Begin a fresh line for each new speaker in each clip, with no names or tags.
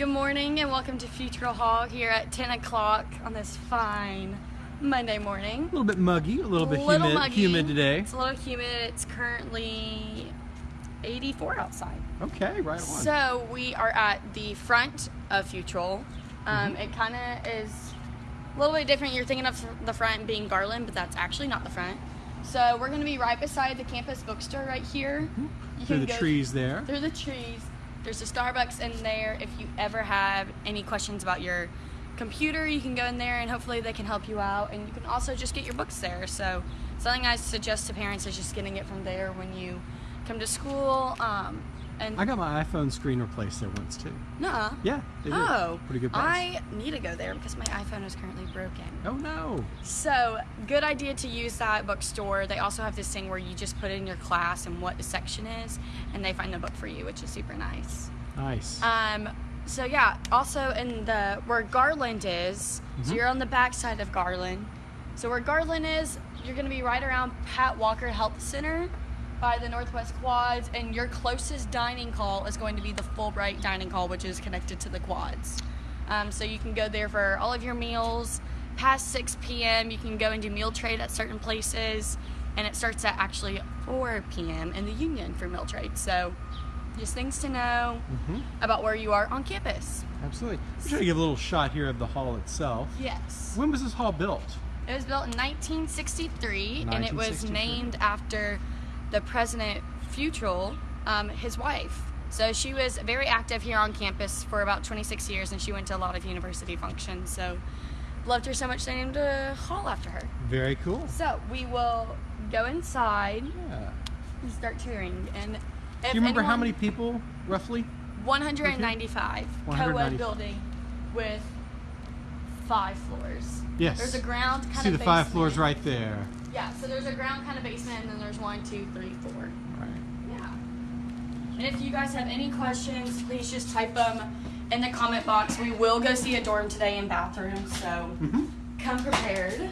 Good morning and welcome to Futrall Hall here at 10 o'clock on this fine Monday morning.
A little bit muggy, a little bit
Little
humid,
muggy.
humid today.
It's a little humid. It's currently 84 outside.
Okay, right on.
So we are at the front of Futrall. Um,
Mm-hmm.
It kind of is a little bit different. You're thinking of the front being Garland, but that's actually not the front. So we're going to be right beside the campus bookstore right here.
Mm-hmm. Through
can
the trees there.
through the trees. There's a Starbucks in there. If you ever have any questions about your computer, you can go in there and hopefully they can help you out. And you can also just get your books there. So something I suggest to parents is just getting it from there when you come to school. Um, and
I got my iPhone screen replaced there once too.
Nuh-uh.
Yeah, they did.
Oh,
Pretty good price.
I need to go there because my iPhone is currently broken.
Oh no.
So, good idea to use that bookstore. They also have this thing where you just put in your class and what the section is, and they find the book for you, which is super nice.
Nice.
Um, so yeah, also in the where Garland is, so you're on the back side of Garland. So where Garland is, you're gonna be right around Pat Walker Health Center by the Northwest Quads, and your closest dining hall is going to be the Fulbright Dining Hall, which is connected to the quads. Um, so you can go there for all of your meals. Past 6 p.m., you can go and do meal trade at certain places, and it starts at actually 4 p.m. in the Union for meal trade. So just things to know
Mhm.
about where you are on campus.
Absolutely. I'm trying to give a little shot here of the hall itself.
Yes.
When was this hall built?
It was built in 1963, and it was named after the president Futrall, um, his wife. So she was very active here on campus for about 26 years, and she went to a lot of university functions. So loved her so much they named a hall after her.
Very cool.
So we will go inside
Yeah.
and start touring. And
Do you remember how many people roughly?
195 co-ed building with five floors.
Yes.
There's a ground kind
See
of
the five floors right there.
Yeah, so there's a ground kind of basement, and then there's one, two, three, four.
Right.
Yeah. And if you guys have any questions, please just type them in the comment box. We will go see a dorm today and bathroom, so
Mm-hmm.
come prepared.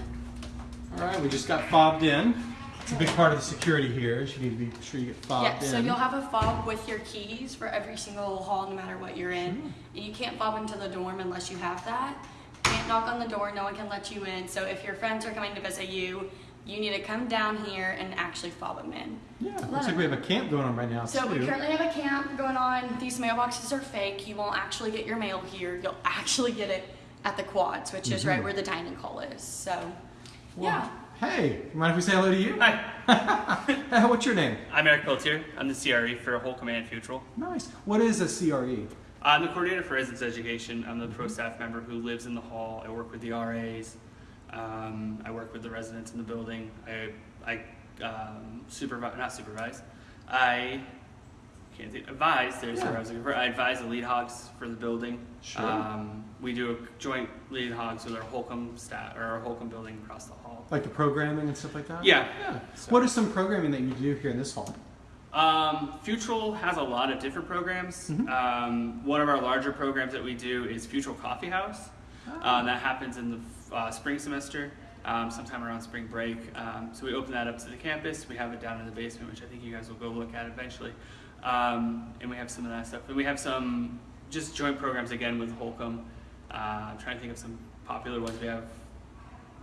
All right, we just got fobbed in. It's a big part of the security here. is You need to be sure you get fobbed
Yeah,
in.
so you'll have a fob with your keys for every single hall, no matter what you're in.
Hmm.
And you can't fob into the dorm unless you have that. You can't knock on the door, no one can let you in. So if your friends are coming to visit you, you need to come down here and actually fob them in.
yeah, looks like we have a camp going on right now
So
too.
we currently have a camp going on. These mailboxes are fake. You won't actually get your mail here. You'll actually get it at the quads, which is right
Mhm.
where the dining hall is. So,
Well,
yeah.
Hey, mind if we say hello to you?
Hi,
What's your name?
I'm Eric Peltier. I'm the CRE for Holcomb and Futrall.
Nice. What is a CRE?
I'm the coordinator for residence education. I'm the pro staff member who lives in the hall. I work with the RAs. Um, I work with the residents in the building. I, I um, supervise, not supervise. I can't think, advise. There's
Yeah.
I was looking for. I advise the lead hogs for the building.
Sure.
Um, we do a joint lead hogs with our Holcomb staff or our Holcomb building across the hall.
Like the programming and stuff like that?
Yeah.
Yeah.
So-
What is some programming that you do here in this hall?
Um, Futrall has a lot of different programs.
Mhm.
Um, one of our larger programs that we do is Futrall Coffee House. Um, that happens in the uh, spring semester, um, sometime around spring break. Um, so we open that up to the campus. We have it down in the basement, which I think you guys will go look at eventually. Um, and we have some of that stuff. And we have some just joint programs again with Holcomb. Uh, I'm trying to think of some popular ones. We have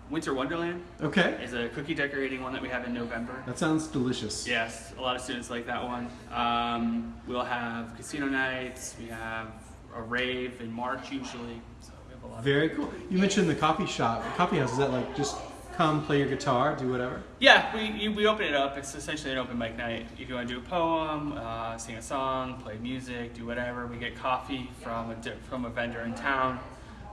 Winter Wonderland
Okay.
is a cookie decorating one that we have in November.
That sounds delicious.
Yes, a lot of students like that one. Um, we'll have casino nights. We have a rave in March usually. So we have a lot.
Very cool. You mentioned the coffee shop, the coffee house. Is that like just come play your guitar, do whatever?
yeah, we you, we open it up. It's essentially an open mic night. If you want to do a poem, uh, sing a song, play music, do whatever. We get coffee from a from a vendor in town.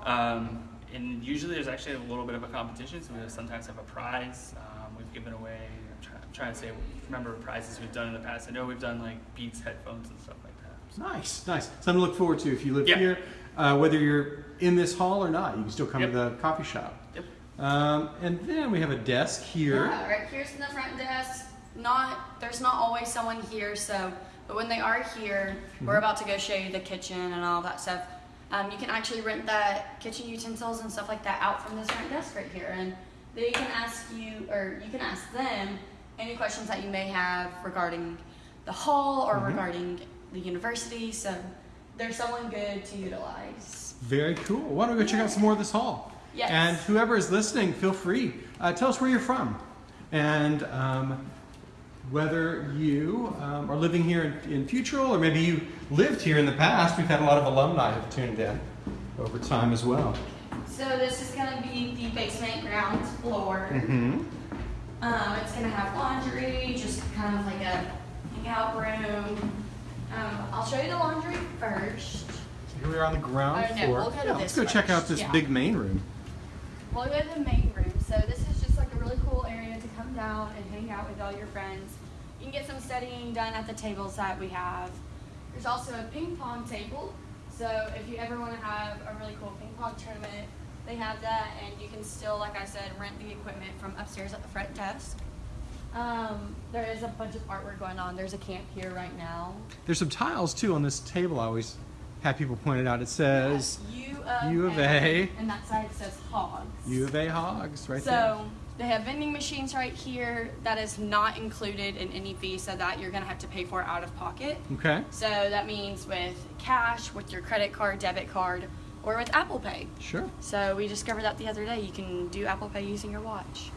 Um, and usually there's actually a little bit of a competition, so we sometimes have a prize. Um, we've given away. I'm, try, I'm trying to say, remember prizes we've done in the past. I know we've done like Beats headphones and stuff like that.
Nice, nice. Something to look forward to if you live
Yeah.
here, uh, whether you're in this hall or not. You can still come
Yep.
to the coffee shop.
Yep.
Um, and then we have a desk here.
Yeah, right here's in the front desk. Not there's not always someone here, so but when they are here, we're
Mhm.
about to go show you the kitchen and all that stuff. Um, you can actually rent the kitchen utensils and stuff like that out from this front desk right here, and they can ask you or you can ask them any questions that you may have regarding the hall or
Mhm.
regarding the university. So they're someone good to utilize.
Very cool. Why don't we go check out some more of this hall?
Yes.
And whoever is listening, feel free. Uh, tell us where you're from. And um, whether you um, are living here in, in Futrall or maybe you lived here in the past. We've had a lot of alumni who've tuned in over time as well.
So this is gonna be the basement ground floor.
Mm-hmm.
Um, it's gonna have laundry, just kind of like a hangout room. Um, I'll show you the laundry first.
Here we are on the ground
Oh, no,
floor.
we'll go
Yeah, let's go check out this
yeah.
big main room.
We'll go to the main room. So this is just like a really cool area to come down and hang out with all your friends. You can get some studying done at the tables that we have. There's also a ping pong table. So if you ever want to have a really cool ping pong tournament, they have that, and you can still, like I said, rent the equipment from upstairs at the front desk. Um, there is a bunch of artwork going on. There's a camp here right now.
There's some tiles too on this table. I always have people pointed out. It says
U of,
U of A.
and that side says hogs.
U of A Hogs right
so
there.
So they have vending machines right here. That is not included in any fee, so that you're gonna have to pay for out of pocket.
Okay,
So that means with cash, with your credit card, debit card, or with Apple Pay.
sure.
So we discovered that the other day. You can do Apple Pay using your watch.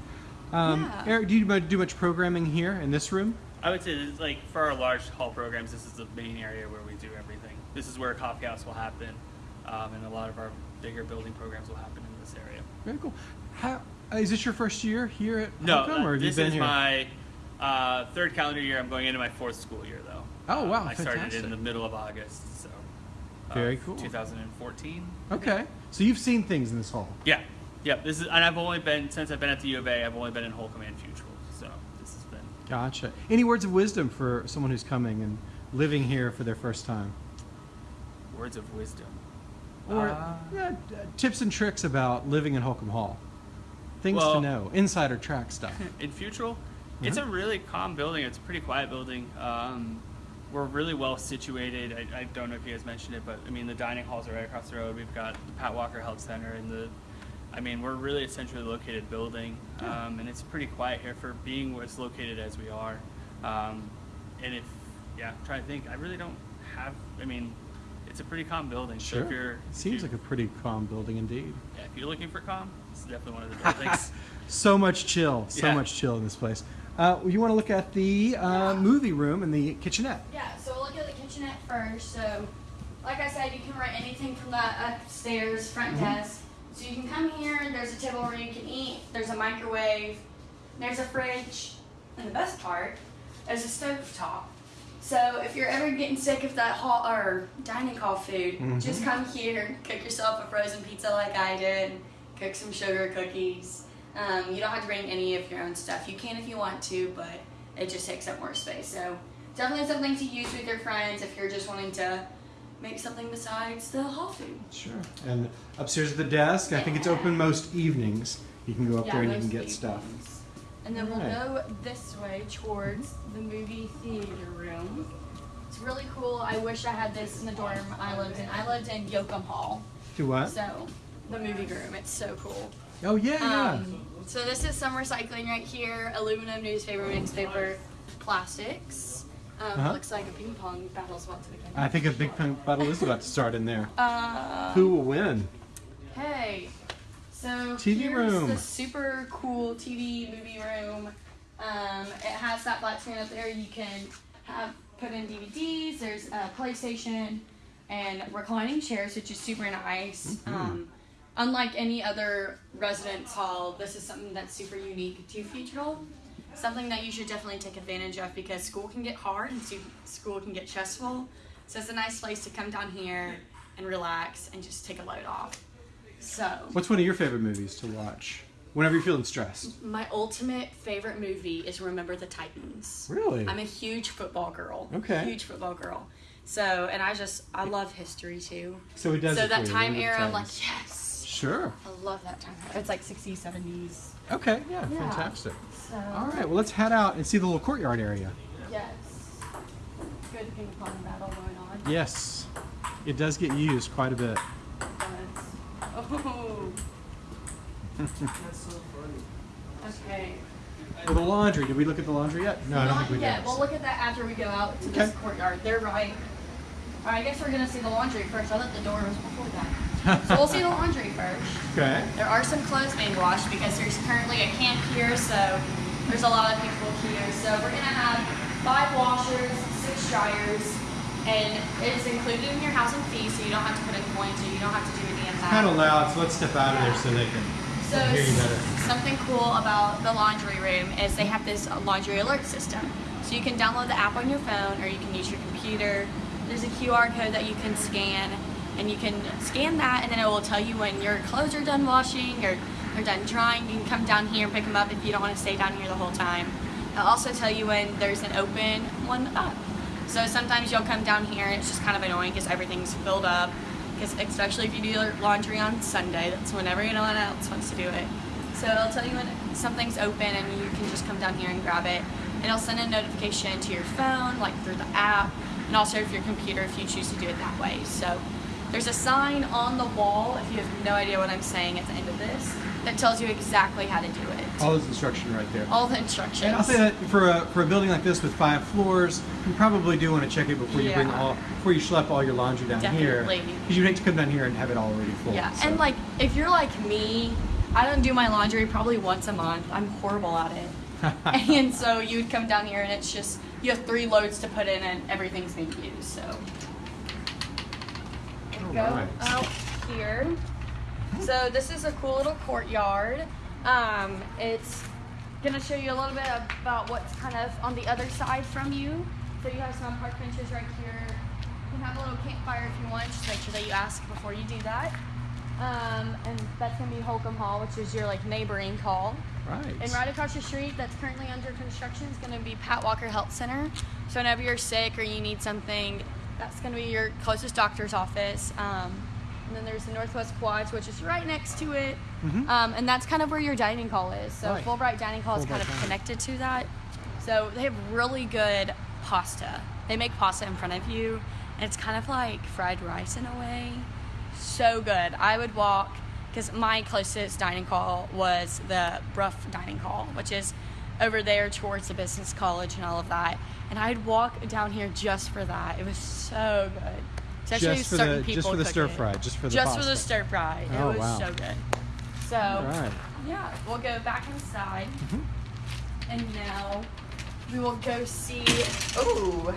Um,
Yeah.
Eric, do you do much programming here in this room?
I would say that, like for our large hall programs, this is the main area where we do everything. This is where a coffee house will happen, um, and a lot of our bigger building programs will happen in this area.
Very cool. How, uh, is this your first year here at
No,
Holcomb,
uh,
or have you
this
been
is
here?
my uh, third calendar year. I'm going into my fourth school year though.
Oh,
Uh,
wow,
I started in the middle of August, so. uh,
Very cool.
2014.
Okay, so you've seen things in this hall.
Yeah, yeah. This is, and I've only been since I've been at the U of A. I've only been in Holcomb and Futrall, so this has been
Gotcha. Any words of wisdom for someone who's coming and living here for their first time?
words of wisdom.
Or
Uh,
yeah, tips and tricks about living in Holcomb Hall. Things to know, insider track stuff.
in Futrall. It's
Uh-huh.
a really calm building. It's a pretty quiet building. Um, we're really well situated. I, I don't know if you guys mentioned it, but I mean the dining halls are right across the road. We've got the Pat Walker Health Center and the. I mean we're really a centrally located building, um, and it's pretty quiet here for being as located as we are. Um, and if yeah, I'm trying to think. I really don't have. I mean, it's a pretty calm building. So if you're if
Seems
you-
like a pretty calm building indeed.
yeah, if you're looking for calm, it's definitely one of the buildings.
so much chill, so
Yeah.
much chill in this place. Uh, you want to look at the uh, movie room and the kitchenette.
Yeah, so we'll look at the kitchenette first. So, like I said, you can rent anything from the upstairs front desk. So you can come here, there's a table where you can eat. There's a microwave. There's a fridge. And the best part, there's a stove top. So if you're ever getting sick of that hall or dining hall food,
Mhm.
just come here, cook yourself a frozen pizza like I did, cook some sugar cookies. Um, you don't have to bring any of your own stuff. You can if you want to, but it just takes up more space. So definitely something to use with your friends if you're just wanting to make something besides the hall food.
Sure. And upstairs at the desk, I think it's open most evenings. You can go up there and you can get stuff.
And then we'll go this way towards the movie theater room. It's really cool. I wish I had this in the dorm I lived in. I lived in Yocum Hall.
Do what?
So the movie room, it's so cool.
oh yeah, yeah.
Um, so this is some recycling right here: aluminum, newspaper, newspaper, plastics. Um,
Uh-huh.
Looks like a ping pong battle's about to begin.
I think a big pong battle is about to start in there.
Uh,
Who will win?
Hey, so
TV
here's
room.
the super cool TV movie room. Um, it has that black screen up there. You can have put in DVDs. There's a PlayStation and reclining chairs, which is super nice.
Mhm.
Um, unlike any other residence hall, this is something that's super unique to Futrall. Something that you should definitely take advantage of because school can get hard and school can get stressful. So it's a nice place to come down here and relax and just take a load off. So,
What's one of your favorite movies to watch whenever you're feeling stressed?
my ultimate favorite movie is Remember the Titans.
Really?
I'm a huge football girl.
Okay.
Huge football girl. So, and I just, I love history too.
so he does.
so
it
that time era, I'm like, yes.
Sure.
I love that time. Era. It's like 60s, 70s.
Okay. Yeah.
Yeah.
Fantastic.
So,
All right. Well, let's head out and see the little courtyard area.
yes. Good ping pong battle going on.
Yes. It does get used quite a bit.
Oh. That's so funny. okay.
Well, the laundry. Did we look at the laundry yet? No, I don't think we
yet.
did.
We'll look at that after we go out to this courtyard. They're right All right, I guess we're gonna see the laundry first. I thought the door was before that. So we'll see the laundry first.
Okay.
There are some clothes being washed because there's currently a camp here, so there's a lot of people here. So we're gonna have five washers, six dryers, and it's included in your housing fee, so you don't have to put in coins or you don't have to do any of that.
Kind of loud, so let's step out of there so they can
So
hear you better.
something cool about the laundry room is they have this laundry alert system. So you can download the app on your phone or you can use your computer. There's a QR code that you can scan and you can scan that and then it will tell you when your clothes are done washing or they're done drying. You can come down here and pick them up if you don't want to stay down here the whole time. It'll also tell you when there's an open one up. So sometimes you'll come down here and it's just kind of annoying because everything's filled up. Because especially if you do your laundry on Sunday, that's when everyone else wants to do it. So it'll tell you when something's open and you can just come down here and grab it. And it'll send a notification to your phone, like through the app, and also if your computer if you choose to do it that way. So there's a sign on the wall, if you have no idea what I'm saying at the end of this, that tells you exactly how to do it.
All this instruction right there.
All the instructions.
And I'll say that for a, for a building like this with five floors, you probably do want to check it before you bring
Yeah.
all before you schlep all your laundry down here.
Definitely.
Because you'd hate to come down here and have it all already full.
Yeah,
so.
and like if you're like me, I don't do my laundry probably once a month. I'm horrible at it. and so you would come down here and it's just you have three loads to put in and everything's being used. So go out here. So this is a cool little courtyard. Um, it's gonna show you a little bit about what's kind of on the other side from you. So you have some park benches right here. You can have a little campfire if you want. Just make sure that you ask before you do that. Um, and that's gonna be Holcomb Hall, which is your like neighboring hall.
right.
And right across the street, that's currently under construction, is going to be Pat Walker Health Center. So whenever you're sick or you need something, that's going to be your closest doctor's office. Um, and then there's the Northwest Quads, which is right next to it.
Mhm.
Um, and that's kind of where your dining hall is. So
Right.
Fulbright Dining Hall is kind of connected to that. So they have really good pasta. They make pasta in front of you, and it's kind of like fried rice in a way. So good. I would walk because my closest dining hall was the Brough Dining Hall, which is over there towards the business college and all of that. And I'd walk down here just for that. It was so good. Especially
Just for
certain
the-
people
just for the stir fry, just for the
just for the stir fry. It
Oh,
was
wow.
so good. So
right.
yeah, we'll go back inside,
Mhm.
and now we will go see. Oh,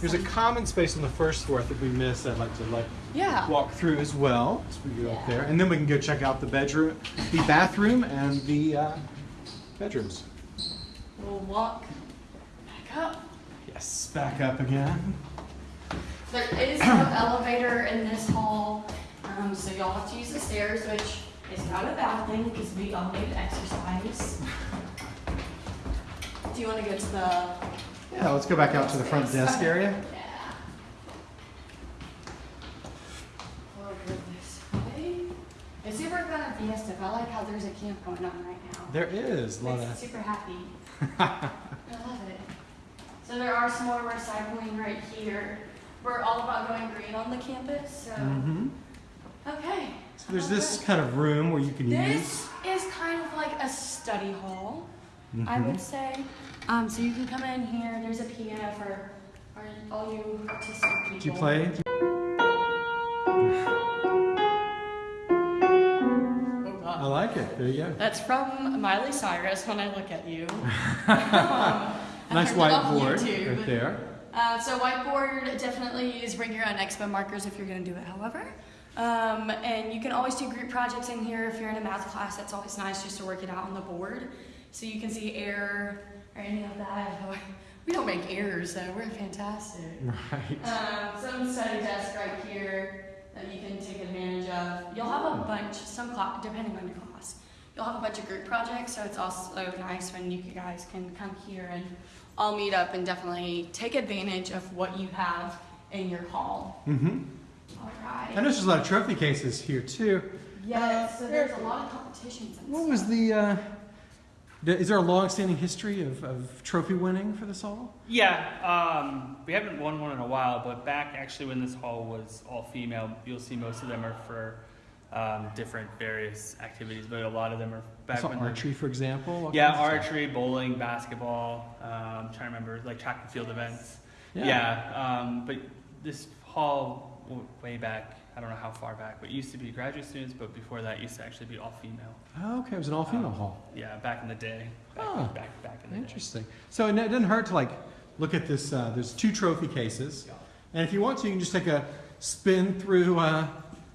There's a common space on the first floor that we missed. I'd like to like
yeah.
walk through as well as we go up there, and then we can go check out the bedroom, the bathroom, and the uh, bedrooms.
We'll walk back up.
Yes, back up again.
There is no elevator in this hall, um, so y'all have to use the stairs, which is not a bad thing because we all need exercise. Do you want to go to the?
Yeah, let's go back out to the front desk area.
Yeah. We'll go this way. It's super fun at Fiesta. I like there's a camp going on right now.
There is a lot
Makes
of.
super happy. I love it. So there are some more recycling right here. We're all about going green on the campus, so.
hmm
Okay.
So there's this kind of room where you can
This is kind of like a study hall,
use.
I
Mhm.
would say. Um, so you can come in here. There's a piano for all you artistic people.
Do you play?
Oh,
There you go.
That's from Miley Cyrus when I look at you. Um,
Nice
heard it off
whiteboard right there.
Uh, so whiteboard, definitely use bring your own expo markers if you're going to do it. However, um, and you can always do group projects in here if you're in a math class. That's always nice just to work it out on the board, so you can see error or any of that. We don't make errors, so we're fantastic.
Right.
Um, some study desk right here that you can take advantage of. You'll have a bunch, some clock, depending on your class, you'll have a bunch of group projects, so it's also nice when you guys can come here and all meet up and definitely take advantage of what you have in your hall.
Mm-hmm.
All right.
I know there's a lot of trophy cases here too.
Yes, so there's a lot of competitions. And
What was the? Uh, is there a long-standing history of, of trophy winning for this hall?
Yeah, um, we haven't won one in a while, but back actually when this hall was all female, you'll see most of them are for um, different various activities, but a lot of them are back
saw
when
archery, for example.
Yeah,
of stuff.
archery, bowling, basketball. Um, trying to remember like track and field events.
Yeah.
Yeah, um, but this hall way back. I don't know how far back, but it used to be graduate students, but before that, it used to actually be all female.
Oh, okay, it was an all-female
Um,
hall.
Yeah, back in the day. Back,
Ah,
back, back in the day.
Interesting. So it, it doesn't hurt to like look at this. Uh, there's two trophy cases, and if you want to, you can just take a spin through uh,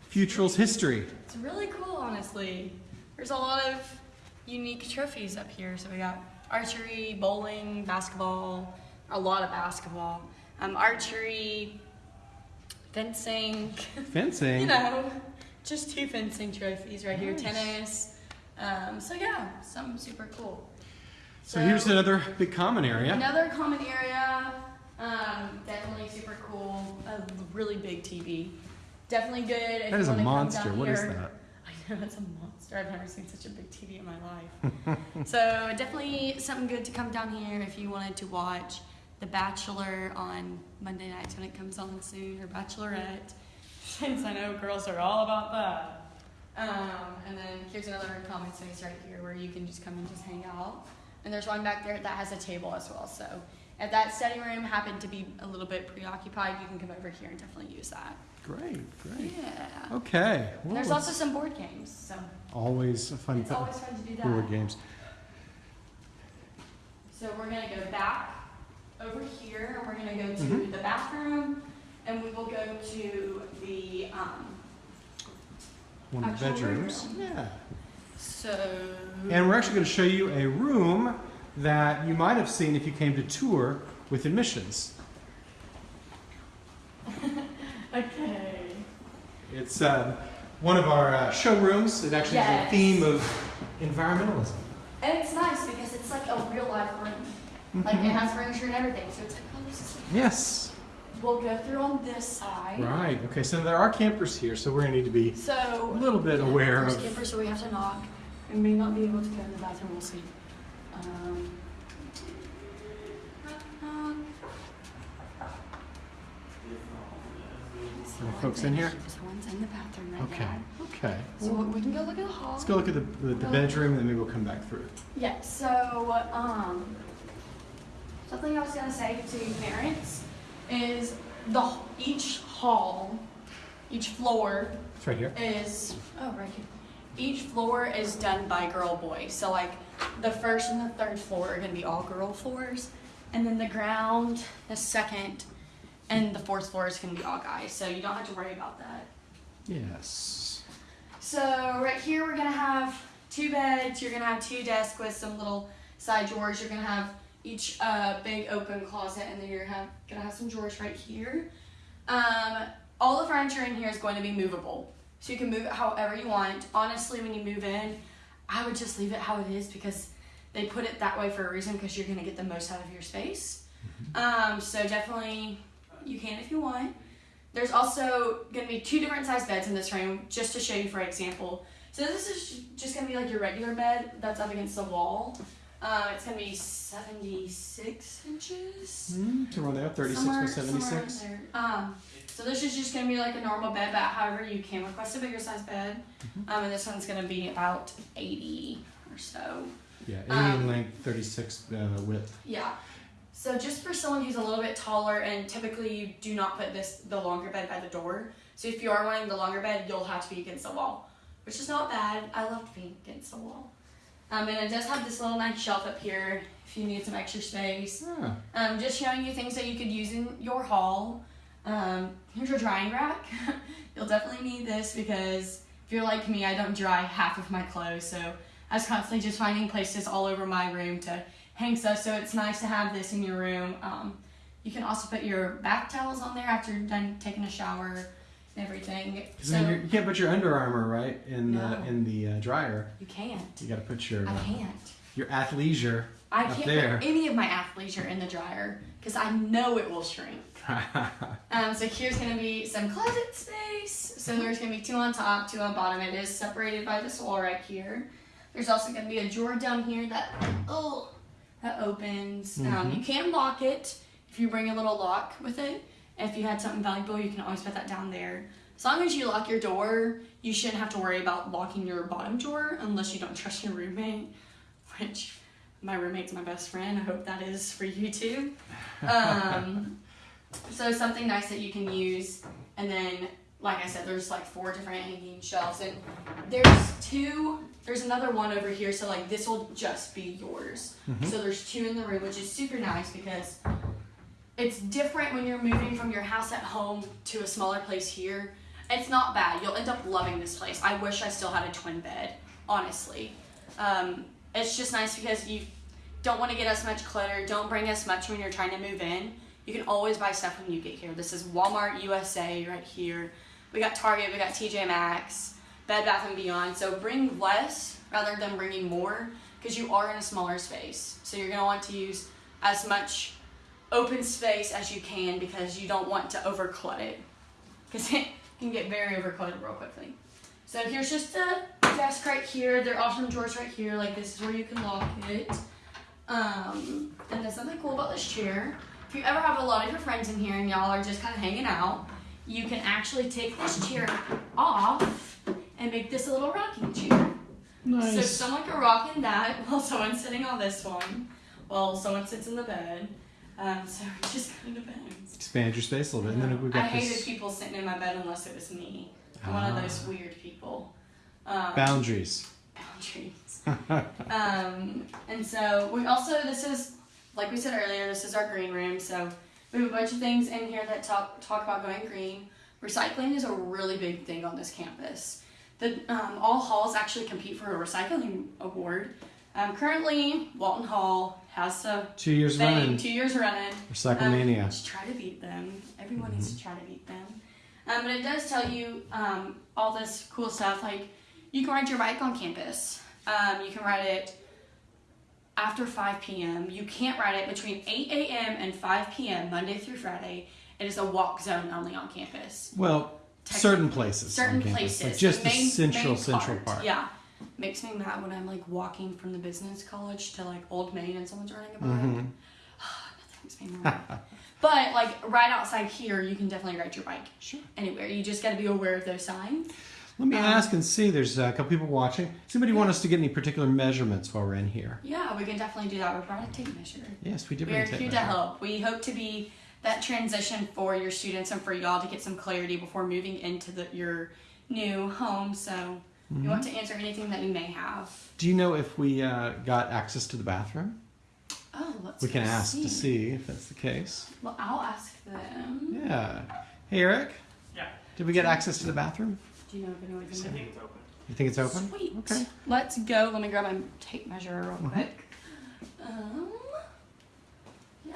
Futrall's history.
It's really cool, honestly. There's a lot of unique trophies up here. So we got archery, bowling, basketball, a lot of basketball, um, archery, fencing.
Fencing.
you know, just two fencing trophies right here. Tennis. Um, so yeah, something super cool.
So here's another big common area.
Another common area, um, definitely super cool. A really big TV. Definitely good. If
That is a monster. What is that?
I know it's a monster. I've never seen such a big TV in my life. so definitely something good to come down here if you wanted to watch The Bachelor on Monday nights when it comes on soon, or Bachelorette, since I know girls are all about that. Um, and then here's another common space right here where you can just come and just hang out. And there's one back there that has a table as well. So if that study room happened to be a little bit preoccupied, you can come over here and definitely use that.
Great, great.
Yeah.
Okay. Well,
There's also some board games, so
always a fun
it's always fun to do that.
board games.
So we're gonna go back over here, and we're gonna go to
Mhm.
the bathroom, and we will go to the, um,
One of the bedrooms.
room.
Yeah.
so.
And we're actually going to show you a room that you might have seen if you came to tour with admissions.
Okay.
It's uh, one of our uh, showrooms. It actually has a theme of environmentalism.
And it's nice because it's like a real life room. Like it has furniture and everything, so it's like, oh, this is.
Yes.
We'll go through on this side.
Right. Okay. So there are campers here, so we're going to need to be
so a
little bit aware of.
campers, so we have to knock. We may not be able to go in the bathroom. We'll see. Um, um,
Are folks in here?
Someone's in the bathroom right
Okay.
now.
Okay.
So we can go look at the hall.
Let's go look at the, the, the bedroom, and then maybe we'll come back through.
Yeah. So um, something I was gonna say to parents is the each hall, each floor
It's right here.
is oh right here. Each floor is done by girl boy. So like the first and the third floor are gonna be all girl floors, and then the ground, the second, and the fourth floor is gonna be all guys. So you don't have to worry about that.
Yes.
So right here we're gonna have two beds. You're gonna have two desks with some little side drawers. You're gonna have each uh, big open closet, and then you're have, gonna have some drawers right here. Um, all the furniture in here is going to be movable, so you can move it however you want. Honestly, when you move in, I would just leave it how it is because they put it that way for a reason because you're gonna get the most out of your space. Um, so definitely, you can if you want. There's also going to be two different size beds in this room, just to show you for example. So this is just going to be like your regular bed that's up against the wall. Um, it's going to be 76 inches.
Hmm, somewhere there, 36
Somewhere-
by 76.
there. Um, so this is just going to be like a normal bed, but however you can request a bigger size bed.
Mm-hmm.
Um, and this one's going to be about 80 or so.
Yeah, 80
Um,
in length, 36 uh, width.
Yeah. So just for someone who's a little bit taller, and typically you do not put this the longer bed by the door. So if you are wanting the longer bed, you'll have to be against the wall, which is not bad. I love being against the wall. Um, and it does have this little nice shelf up here if you need some extra space.
Ah,
Um, just showing you things that you could use in your hall. Um, here's your drying rack. You'll definitely need this because if you're like me, I don't dry half of my clothes, so I was constantly just finding places all over my room to hang stuff. So it's nice to have this in your room. Um, you can also put your bath towels on there after you're done taking a shower and everything. So
you can't put your Under Armour right in
No.
the in the uh, dryer.
you can't.
You got to put your
I
uh,
can't.
your athleisure
I can't
there.
put any of my athleisure in the dryer because I know it will shrink. Um, so here's gonna be some closet space. So there's gonna be two on top, two on bottom. It is separated by this wall right here. There's also gonna be a drawer down here that oh that opens. Um,
Mhm.
you can lock it if you bring a little lock with it. If you had something valuable, you can always put that down there. As long as you lock your door, you shouldn't have to worry about locking your bottom drawer unless you don't trust your roommate, which my roommate's my best friend. I hope that is for you too. Um, So something nice that you can use, and then like I said, there's like four different hanging shelves, and there's two. There's another one over here, so like this will just be yours. So there's two in the room, which is super nice because it's different when you're moving from your house at home to a smaller place here. It's not bad. You'll end up loving this place. I wish I still had a twin bed, honestly. Um, it's just nice because you don't want to get as much clutter. Don't bring as much when you're trying to move in. You can always buy stuff when you get here. This is Walmart USA right here. We got Target, we got TJ Maxx, Bed Bath and Beyond. So bring less rather than bringing more because you are in a smaller space. So you're gonna want to use as much open space as you can because you don't want to overclut it because it can get very overcluttered real quickly. So here's just a desk right here. There are some drawers right here. Like this is where you can lock it. Um, and there's something cool about this chair. If you ever have a lot of your friends in here and y'all are just kind of hanging out, you can actually take this chair off and make this a little rocking chair. So someone can rock in that while someone's sitting on this one, while someone sits in the bed. Um, so it just kind of depends.
Expand your space a little bit, and then we've got
I hated
this
people sitting in my bed unless it was me. I'm one of those weird people. Um,
boundaries.
boundaries. um, and so we also this is like we said earlier, this is our green room. So we have a bunch of things in here that talk talk about going green. Recycling is a really big thing on this campus. The um, all halls actually compete for a recycling award. Um, currently, Walton Hall has a
Two years
thing,
running.
two years running.
Recyclemania.
Um, try to beat them. Everyone needs to try to beat them. Um, but it does tell you um, all this cool stuff. Like you can ride your bike on campus. Um, you can ride it after 5 p.m. You can't ride it between 8 a.m. and 5 p.m. Monday through Friday. It is a walk zone only on campus.
well, certain places.
Certain places,
like just the,
main-
central
main
central part.
Yeah, makes me mad when I'm like walking from the business college to like Old Main and someone's riding a bike.
Mhm.
Nothing makes me mad. But like right outside here, you can definitely ride your bike
Sure.
anywhere. You just got to be aware of those signs.
Let me
Um,
ask and see. There's a couple people watching. Does anybody want us to get any particular measurements while we're in here?
Yeah, we can definitely do that. We're brought a tape measure.
Yes, we did.
We
bring
are
a tape
here to help. We hope to be that transition for your students and for y'all to get some clarity before moving into the, your new home. So we want to answer anything that you may have.
Do you know if we uh, got access to the bathroom?
Oh, let's
We can
go
ask to see if that's the case.
Well, I'll ask them.
Yeah. Hey, Eric.
Yeah.
Did we get access to the bathroom?
Do you know if anyone's
I
in there?
think it's open.
You think it's open?
Sweet.
Okay.
Let's go. Let me grab my tape measure real
Mhm.
quick. Um, yeah.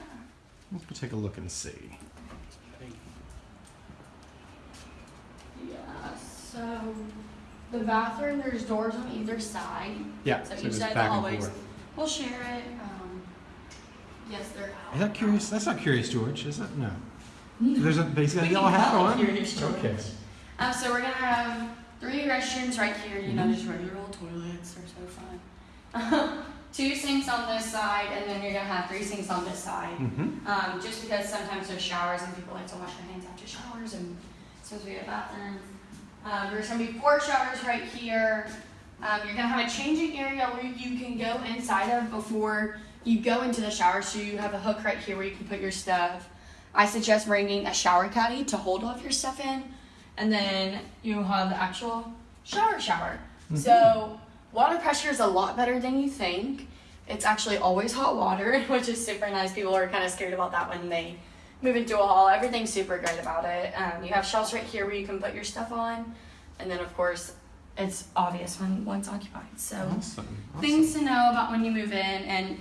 Let's go take a look and see.
Yeah. So the bathroom, there's doors on either side.
Yeah.
So
So
each
just
side of the
back and
hallways.
forth.
We'll share it. Um, yes, they're out.
Is that curious? That's not curious, George, is it? No.
No.
There's a. He's got a
We
yellow
can
hat
call it
on.
Curious George.
Okay.
Um, so we're gonna have three restrooms right here. You know, just regular old toilets. They're so fun. Two sinks on this side, and then you're gonna have three sinks on this side.
Mm-hmm.
Um, just because sometimes there's showers and people like to wash their hands after showers, and since we have bathrooms, um, there's gonna be four showers right here. Um, you're gonna have a changing area where you can go inside of before you go into the shower. So you have a hook right here where you can put your stuff. I suggest bringing a shower caddy to hold all of your stuff in, and then you have the actual shower shower. So water pressure is a lot better than you think. It's actually always hot water, which is super nice. People are kind of scared about that when they move into a hall. Everything's super great about it. Um, you have shelves right here where you can put your stuff on, and then of course, it's obvious when one's occupied. So
Awesome. awesome.
things to know about when you move in, and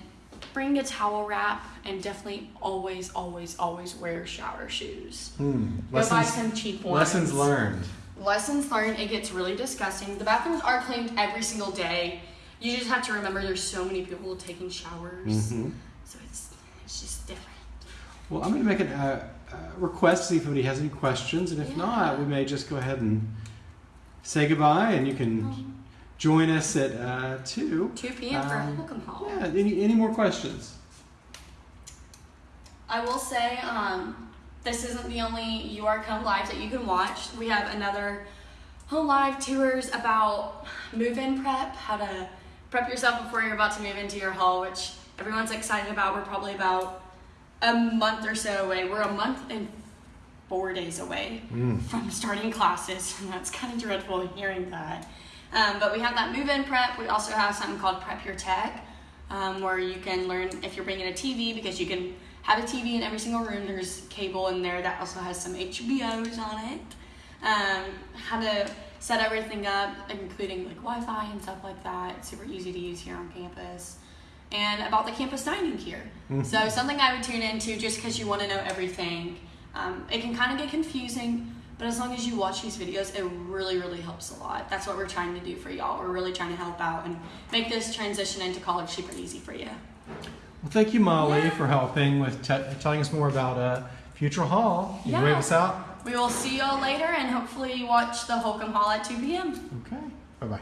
bring a towel wrap, and definitely always, always, always wear shower shoes.
Hmm.
Go buy
Lessons.
some cheap ones.
Lessons learned.
Lessons learned, it gets really disgusting. The bathrooms are cleaned every single day. You just have to remember there's so many people taking showers.
Mm-hmm.
So it's it's just different.
Well, I'm going to make a uh, uh, request, see if anybody has any questions, and if
Yeah.
not, we may just go ahead and say goodbye, and you can join us at uh, 2.
2 p.m. for
Um,
Holcomb Hall.
Yeah, any, any more questions?
I will say, um, this isn't the only UR Come Live that you can watch. We have another Home Live tours about move-in prep, how to prep yourself before you're about to move into your hall, which everyone's excited about. We're probably about a month or so away. We're a month and four days away
Mm.
from starting classes, and that's kind of dreadful hearing that. Um, but we have that move-in prep. We also have something called Prep Your Tech, um, where you can learn if you're bringing a TV because you can have a TV in every single room. There's cable in there that also has some HBOs on it. Um, how to set everything up, including like Wi-Fi and stuff like that. It's super easy to use here on campus. And about the campus dining here. So something I would tune into just because you want to know everything. Um, it can kind of get confusing, but as long as you watch these videos, it really, really helps a lot. That's what we're trying to do for y'all. We're really trying to help out and make this transition into college super easy for you.
Well, thank you, Molly,
Yeah.
for helping with telling us more about uh, Futrall Hall. You
Yeah.
wave us out.
We will see y'all later and hopefully watch the Holcomb Hall at 2 p.m.
Okay. Bye bye.